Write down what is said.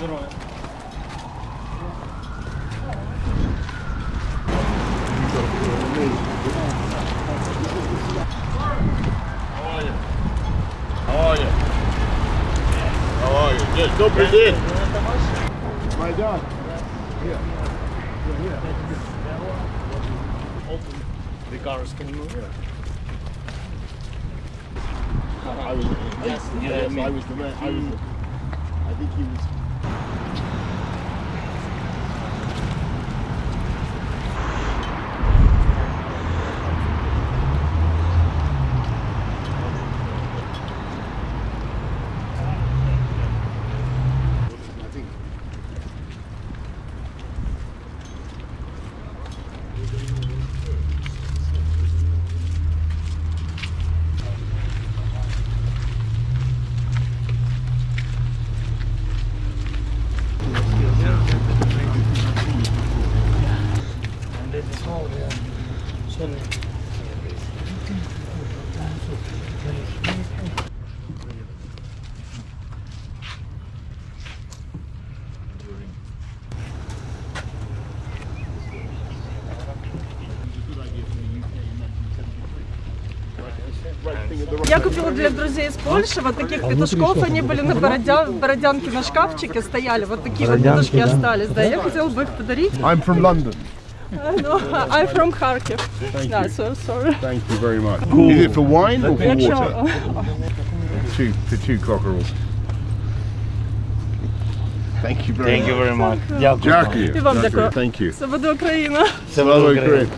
здоров'я. How are you? How are you? Good. Добрый день. Майдан. Open the cars, can you move? I was. Yes, yes, yeah, me. I was the man. I was. The, I think he was. Я купила для друзей из Польши вот таких петушков, они были на бородя... бородянке на шкафчике стояли, вот такие вот петушки остались, да, я хотела бы их подарить. I'm from London. No, I'm from Kharkiv. Thank Yeah, you. so sorry. Thank you very much. Is it for wine or for Якщо water? Two for two cockerels. Thank you very Thank much. you very much. Дякую. Дякую. І вам Дякую. дякую. Thank you. це буде Україна. Це Слава Україна. Україні.